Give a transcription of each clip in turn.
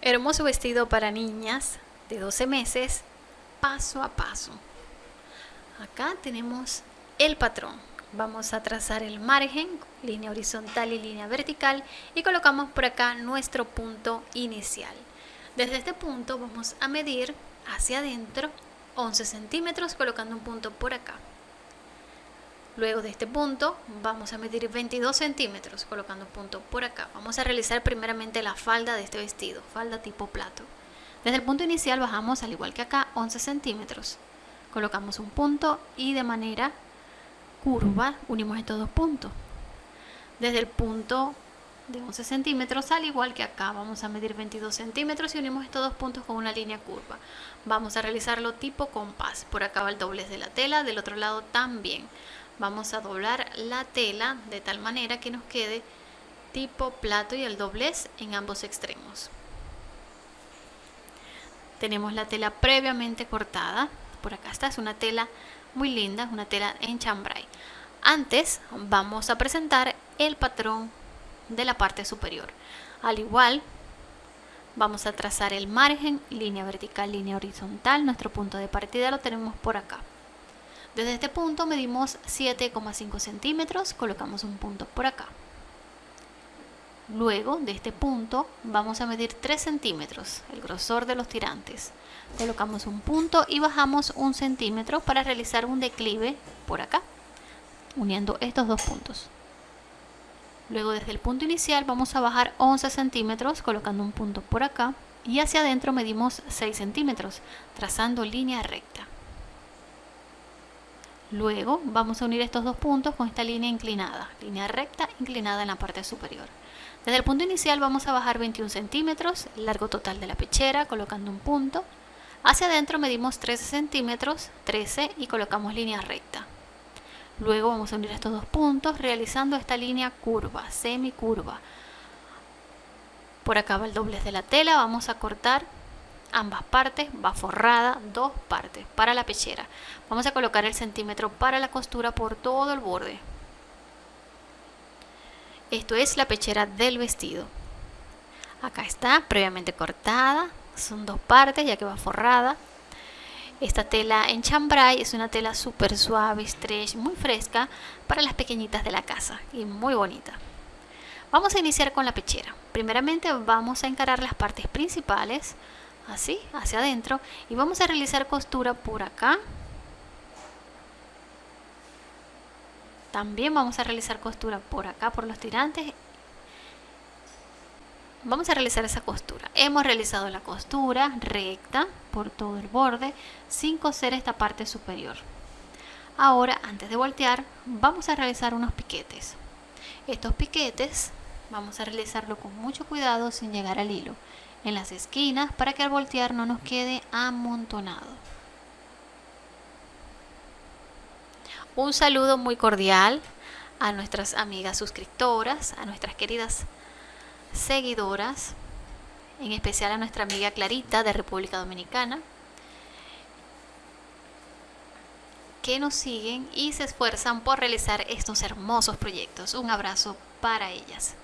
Hermoso vestido para niñas de 12 meses, paso a paso. Acá tenemos el patrón. Vamos a trazar el margen, línea horizontal y línea vertical y colocamos por acá nuestro punto inicial. Desde este punto vamos a medir hacia adentro 11 centímetros colocando un punto por acá. Luego de este punto vamos a medir 22 centímetros colocando un punto por acá. Vamos a realizar primeramente la falda de este vestido, falda tipo plato. Desde el punto inicial bajamos al igual que acá 11 centímetros. Colocamos un punto y de manera curva unimos estos dos puntos. Desde el punto de 11 centímetros, al igual que acá, vamos a medir 22 centímetros y unimos estos dos puntos con una línea curva. Vamos a realizarlo tipo compás. Por acá va el doblez de la tela, del otro lado también. Vamos a doblar la tela de tal manera que nos quede tipo plato y el doblez en ambos extremos. Tenemos la tela previamente cortada. Por acá está, es una tela muy linda, es una tela en chambray. Antes vamos a presentar el patrón de la parte superior. Al igual, vamos a trazar el margen, línea vertical, línea horizontal. Nuestro punto de partida lo tenemos por acá. Desde este punto medimos 7,5 centímetros, colocamos un punto por acá. Luego de este punto vamos a medir 3 centímetros, el grosor de los tirantes. Colocamos un punto y bajamos un centímetro para realizar un declive por acá, uniendo estos dos puntos. Luego desde el punto inicial vamos a bajar 11 centímetros colocando un punto por acá y hacia adentro medimos 6 centímetros trazando línea recta. Luego vamos a unir estos dos puntos con esta línea inclinada, línea recta inclinada en la parte superior. Desde el punto inicial vamos a bajar 21 centímetros, largo total de la pechera colocando un punto. Hacia adentro medimos 13 centímetros, 13 y colocamos línea recta. Luego vamos a unir estos dos puntos realizando esta línea curva, semicurva. Por acá va el doblez de la tela, vamos a cortar ambas partes, va forrada, dos partes para la pechera. Vamos a colocar el centímetro para la costura por todo el borde. Esto es la pechera del vestido. Acá está, previamente cortada, son dos partes ya que va forrada. Esta tela en chambray es una tela súper suave, stretch, muy fresca para las pequeñitas de la casa y muy bonita. Vamos a iniciar con la pechera. Primeramente vamos a encarar las partes principales, así, hacia adentro, y vamos a realizar costura por acá. También vamos a realizar costura por acá, por los tirantes. Vamos a realizar esa costura. Hemos realizado la costura recta por todo el borde sin coser esta parte superior. Ahora antes de voltear vamos a realizar unos piquetes. Estos piquetes vamos a realizarlo con mucho cuidado sin llegar al hilo en las esquinas para que al voltear no nos quede amontonado un saludo muy cordial a nuestras amigas suscriptoras a nuestras queridas seguidoras, en especial a nuestra amiga Clarita de República Dominicana, que nos siguen y se esfuerzan por realizar estos hermosos proyectos. Un abrazo para ellas.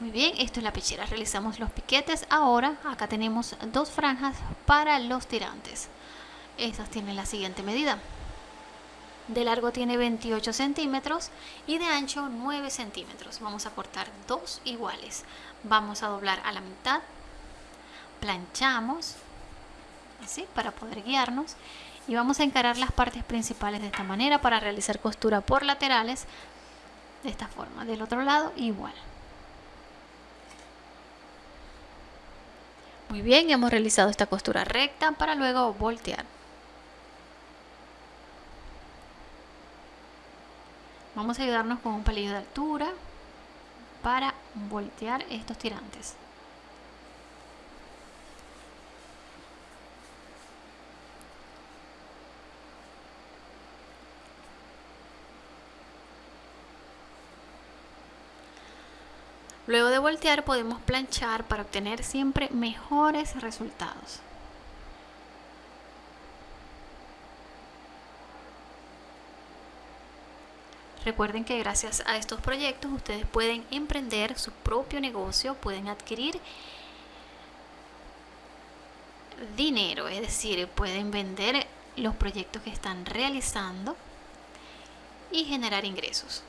Muy bien, esto es la pechera. Realizamos los piquetes. Ahora acá tenemos dos franjas para los tirantes. Estas tienen la siguiente medida de largo tiene 28 centímetros y de ancho 9 centímetros. Vamos a cortar dos iguales. Vamos a doblar a la mitad, planchamos, así, para poder guiarnos. Y vamos a encarar las partes principales de esta manera para realizar costura por laterales de esta forma. Del otro lado igual. Muy bien, hemos realizado esta costura recta para luego voltear. Vamos a ayudarnos con un palillo de altura para voltear estos tirantes. Luego de voltear podemos planchar para obtener siempre mejores resultados. Recuerden que gracias a estos proyectos ustedes pueden emprender su propio negocio, pueden adquirir dinero, es decir, pueden vender los proyectos que están realizando y generar ingresos,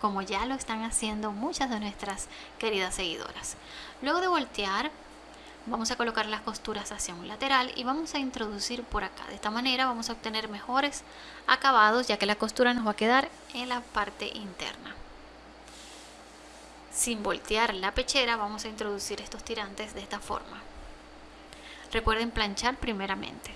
como ya lo están haciendo muchas de nuestras queridas seguidoras. Luego de voltear, vamos a colocar las costuras hacia un lateral y vamos a introducir por acá. De esta manera vamos a obtener mejores acabados ya que la costura nos va a quedar en la parte interna. Sin voltear la pechera vamos a introducir estos tirantes de esta forma. Recuerden planchar primeramente.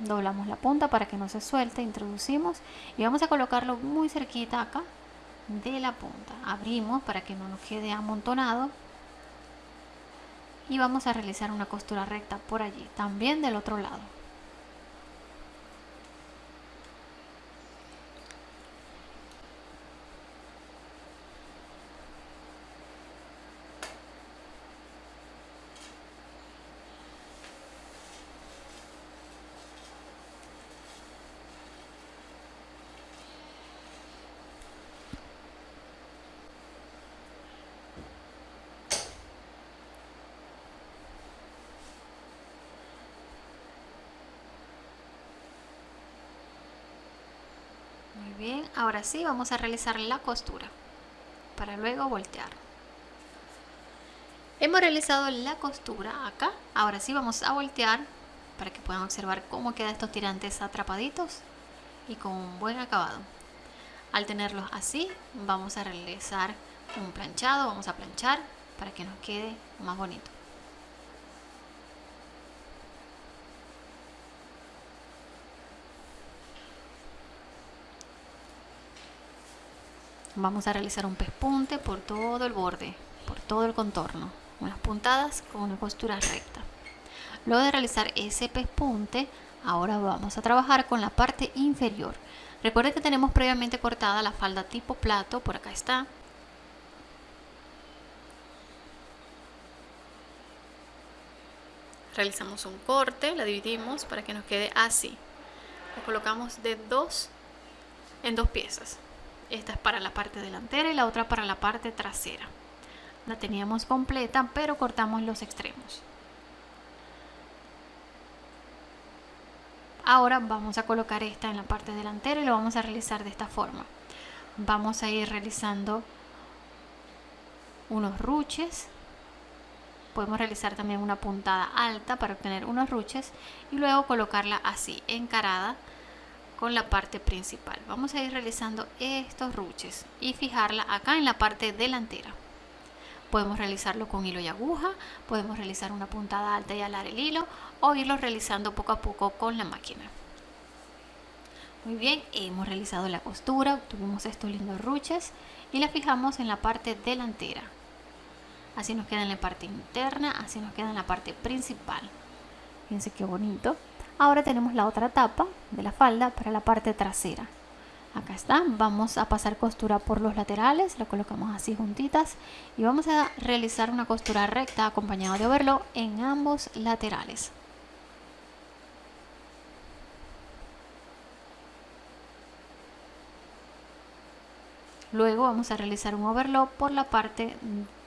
Doblamos la punta para que no se suelte, introducimos y vamos a colocarlo muy cerquita acá de la punta. Abrimos para que no nos quede amontonado y vamos a realizar una costura recta por allí, también del otro lado. Bien, ahora sí vamos a realizar la costura para luego voltear. Hemos realizado la costura acá, ahora sí vamos a voltear para que puedan observar cómo quedan estos tirantes atrapaditos y con un buen acabado. Al tenerlos así, vamos a realizar un planchado, vamos a planchar para que nos quede más bonito. Vamos a realizar un pespunte por todo el borde, por todo el contorno. Unas puntadas con una costura recta. Luego de realizar ese pespunte, ahora vamos a trabajar con la parte inferior. Recuerden que tenemos previamente cortada la falda tipo plato, por acá está. Realizamos un corte, la dividimos para que nos quede así. La colocamos de dos en dos piezas. Esta es para la parte delantera y la otra para la parte trasera. La teníamos completa, pero cortamos los extremos. Ahora vamos a colocar esta en la parte delantera y lo vamos a realizar de esta forma. Vamos a ir realizando unos ruches. Podemos realizar también una puntada alta para obtener unos ruches y luego colocarla así, encarada con la parte principal. Vamos a ir realizando estos ruches y fijarla acá en la parte delantera. Podemos realizarlo con hilo y aguja, podemos realizar una puntada alta y alar el hilo o irlo realizando poco a poco con la máquina. Muy bien, hemos realizado la costura, obtuvimos estos lindos ruches y la fijamos en la parte delantera. Así nos queda en la parte interna, así nos queda en la parte principal. Fíjense qué bonito. Ahora tenemos la otra tapa de la falda para la parte trasera. Acá está, vamos a pasar costura por los laterales, lo colocamos así juntitas y vamos a realizar una costura recta acompañada de overlock en ambos laterales. Luego vamos a realizar un overlock por la parte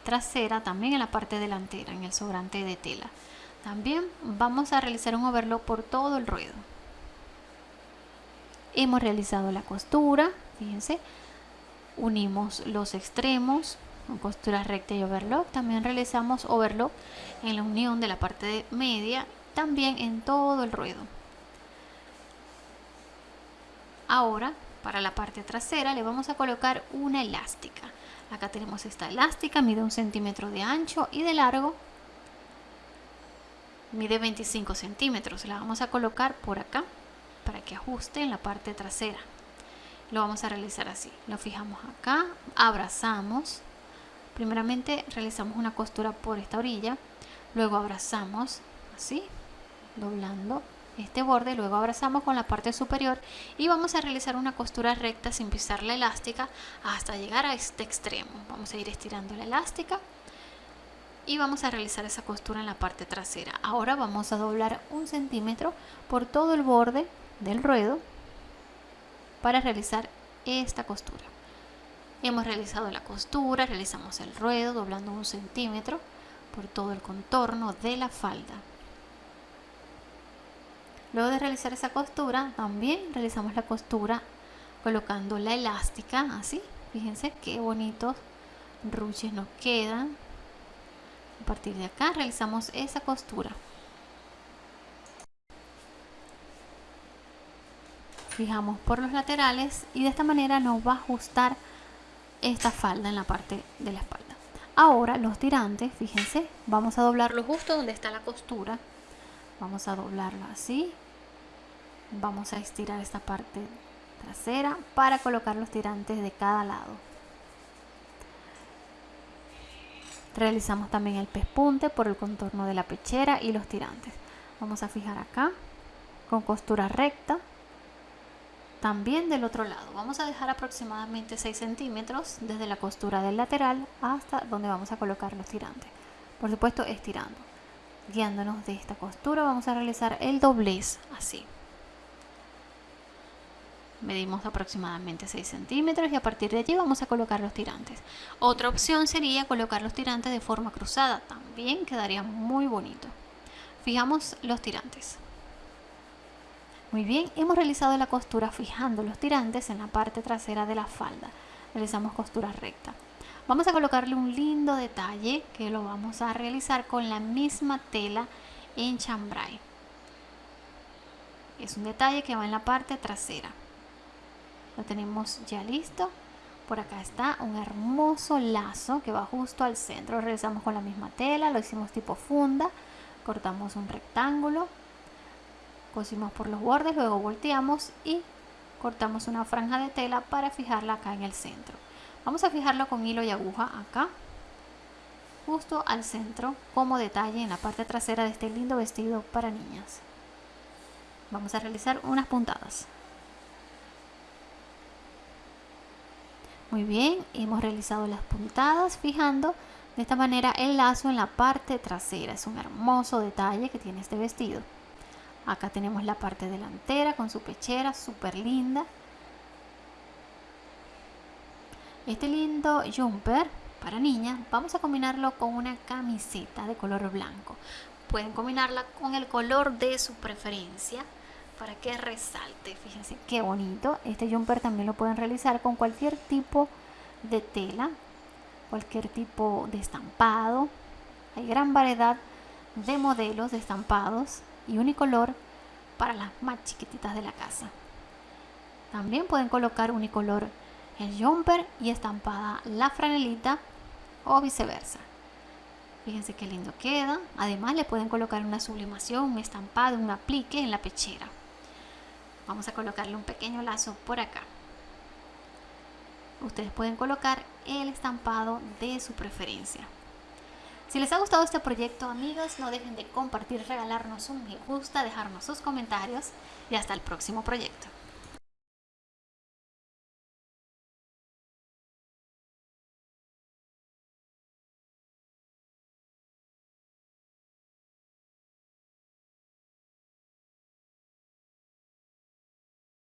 trasera, también en la parte delantera, en el sobrante de tela. También vamos a realizar un overlock por todo el ruedo. Hemos realizado la costura, fíjense, unimos los extremos costura recta y overlock. También realizamos overlock en la unión de la parte media, también en todo el ruedo. Ahora, para la parte trasera le vamos a colocar una elástica. Acá tenemos esta elástica, mide un centímetro de ancho y de largo mide 25 centímetros. La vamos a colocar por acá para que ajuste en la parte trasera. Lo vamos a realizar así. Lo fijamos acá, abrazamos. Primeramente realizamos una costura por esta orilla, luego abrazamos así, doblando este borde, luego abrazamos con la parte superior y vamos a realizar una costura recta sin pisar la elástica hasta llegar a este extremo. Vamos a ir estirando la elástica y vamos a realizar esa costura en la parte trasera. Ahora vamos a doblar un centímetro por todo el borde del ruedo para realizar esta costura. Hemos realizado la costura, realizamos el ruedo doblando un centímetro por todo el contorno de la falda. Luego de realizar esa costura, también realizamos la costura colocando la elástica, así. Fíjense qué bonitos ruches nos quedan. A partir de acá realizamos esa costura. Fijamos por los laterales y de esta manera nos va a ajustar esta falda en la parte de la espalda. Ahora los tirantes, fíjense, vamos a doblarlo justo donde está la costura. Vamos a doblarlo así. Vamos a estirar esta parte trasera para colocar los tirantes de cada lado. Realizamos también el pespunte por el contorno de la pechera y los tirantes. Vamos a fijar acá con costura recta. También del otro lado. Vamos a dejar aproximadamente 6 centímetros desde la costura del lateral hasta donde vamos a colocar los tirantes. Por supuesto estirando. Guiándonos de esta costura vamos a realizar el doblez así medimos aproximadamente 6 centímetros y a partir de allí vamos a colocar los tirantes. Otra opción sería colocar los tirantes de forma cruzada, también quedaría muy bonito. Fijamos los tirantes. Muy bien, hemos realizado la costura fijando los tirantes en la parte trasera de la falda. Realizamos costura recta. Vamos a colocarle un lindo detalle que lo vamos a realizar con la misma tela en chambray. Es un detalle que va en la parte trasera lo tenemos ya listo. Por acá está un hermoso lazo que va justo al centro. Realizamos con la misma tela lo hicimos tipo funda cortamos un rectángulo cosimos por los bordes luego volteamos y cortamos una franja de tela para fijarla acá en el centro. Vamos a fijarlo con hilo y aguja acá justo al centro como detalle en la parte trasera de este lindo vestido para niñas. Vamos a realizar unas puntadas Muy bien, hemos realizado las puntadas fijando de esta manera el lazo en la parte trasera. Es un hermoso detalle que tiene este vestido. Acá tenemos la parte delantera con su pechera súper linda. Este lindo jumper para niñas vamos a combinarlo con una camiseta de color blanco. Pueden combinarla con el color de su preferencia para que resalte. Fíjense qué bonito. Este jumper también lo pueden realizar con cualquier tipo de tela, cualquier tipo de estampado. Hay gran variedad de modelos de estampados y unicolor para las más chiquititas de la casa. También pueden colocar unicolor el jumper y estampada la franelita o viceversa. Fíjense qué lindo queda. Además le pueden colocar una sublimación, un estampado, un aplique en la pechera. Vamos a colocarle un pequeño lazo por acá. Ustedes pueden colocar el estampado de su preferencia. Si les ha gustado este proyecto, amigos, no dejen de compartir, regalarnos un me gusta, dejarnos sus comentarios y hasta el próximo proyecto.